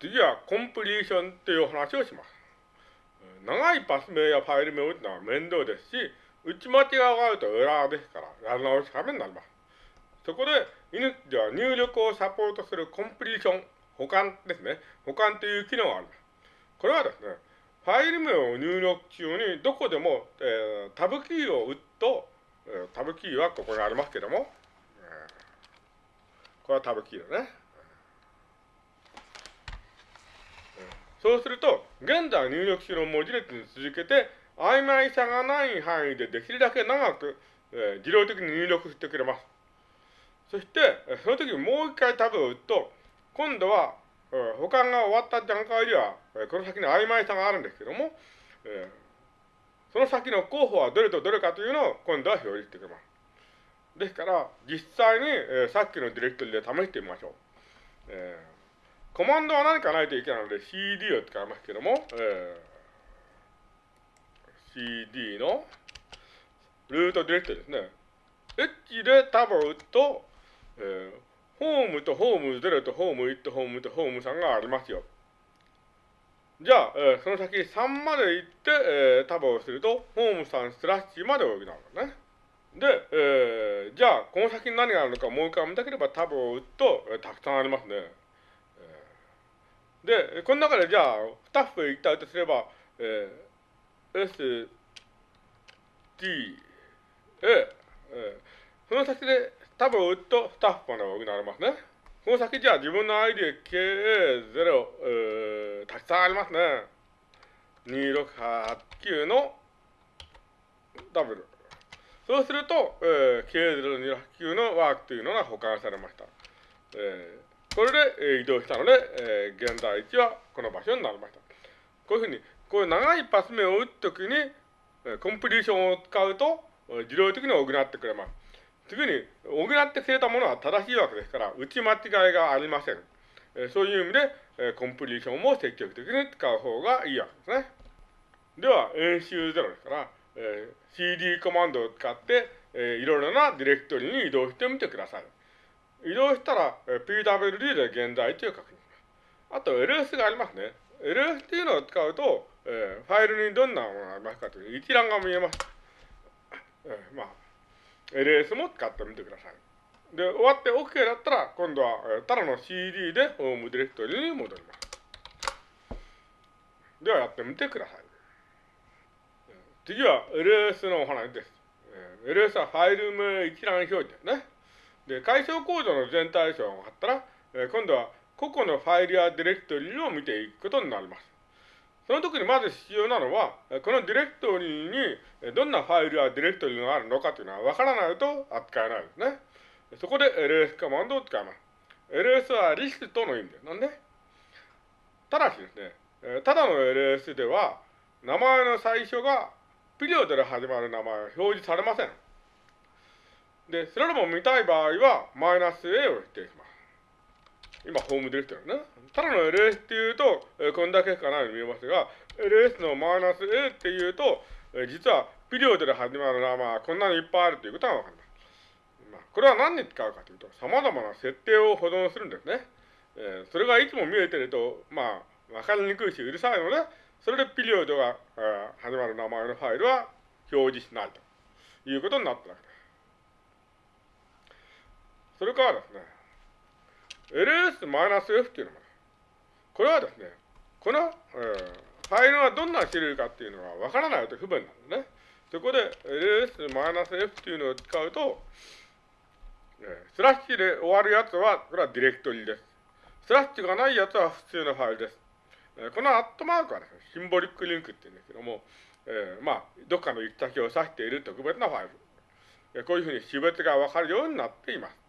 次はコンプリーションという話をします。長いパス名やファイル名を打つのは面倒ですし、打ち間違いがあるとエラーですから、やり直しためになります。そこで、イヌでは入力をサポートするコンプリーション、保管ですね。保管という機能があります。これはですね、ファイル名を入力中にどこでも、えー、タブキーを打つと、えー、タブキーはここにありますけども、えー、これはタブキーだね。そうすると、現在入力中の文字列に続けて、曖昧さがない範囲でできるだけ長く、えー、自動的に入力してくれます。そして、その時もう一回タブを打つと、今度は、えー、保管が終わった段階では、えー、この先に曖昧さがあるんですけども、えー、その先の候補はどれとどれかというのを今度は表示してくれます。ですから、実際に、えー、さっきのディレクトリで試してみましょう。えーコマンドは何かないといけないので CD を使いますけども、えー、CD のルートディレクトですね。H でタブを打つと、えー、ホームとホーム0とホーム1とホームとホーム3がありますよ。じゃあ、えー、その先3まで行って、えー、タブをすると、ホーム3スラッシュまで動きなのね。で、えー、じゃあ、この先に何があるのかもう一回見たければタブを打つと、えー、たくさんありますね。で、この中でじゃあ、2ス一体とすれば、えー、S、T、A、えー、その先でタブを打つとスタッフまで補われますね。この先じゃあ自分の ID KA0、えー、たくさんありますね。2689のダブル。そうすると、えー、K0289 のワークというのが保管されました。えーこれで、え移動したので、えー、現在地はこの場所になりました。こういうふうに、こういう長いパス目を打つときに、コンプリーションを使うと、自動的に補ってくれます。次に、補ってくれたものは正しいわけですから、打ち間違いがありません。えそういう意味で、えコンプリーションも積極的に使う方がいいわけですね。では、演習0ですから、えー CD コマンドを使って、えいろいろなディレクトリに移動してみてください。移動したら、PWD で現在地を確認。あと LS がありますね。LS っていうのを使うと、えー、ファイルにどんなものがありますかという一覧が見えます。えー、まあ、LS も使ってみてください。で、終わって OK だったら、今度は、えー、ただの CD でホームディレクトリに戻ります。ではやってみてください。次は LS のお話です。えー、LS はファイル名一覧表示ですね。で、解消コードの全体像があったら、えー、今度は個々のファイルやディレクトリを見ていくことになります。その時にまず必要なのは、このディレクトリにどんなファイルやディレクトリがあるのかというのは分からないと扱えないですね。そこで ls コマンドを使います。ls はリストの意味です。なんでただしですね、ただの ls では、名前の最初がピリオドで始まる名前は表示されません。で、それでも見たい場合は、マイナス A を指定します。今、ホームディレクトリね。ただの LS っていうと、えー、こんだけしかないように見えますが、LS のマイナス A っていうと、えー、実はピリオドで始まる名前はこんなにいっぱいあるということがわかります。まあ、これは何に使うかというと、様々な設定を保存するんですね。えー、それがいつも見えてると、まあ、わかりにくいし、うるさいので、それでピリオドが、えー、始まる名前のファイルは表示しないということになったわけです。それからですね、ls-f っていうのも、これはですね、この、えー、ファイルはどんな種類かっていうのがわからないと不便なんでね。そこで ls-f っていうのを使うと、えー、スラッシュで終わるやつは、これはディレクトリです。スラッシュがないやつは普通のファイルです。えー、このアットマークはですね、シンボリックリンクって言うんですけども、えー、まあ、どっかの行き先を指している特別なファイル。こういうふうに種別がわかるようになっています。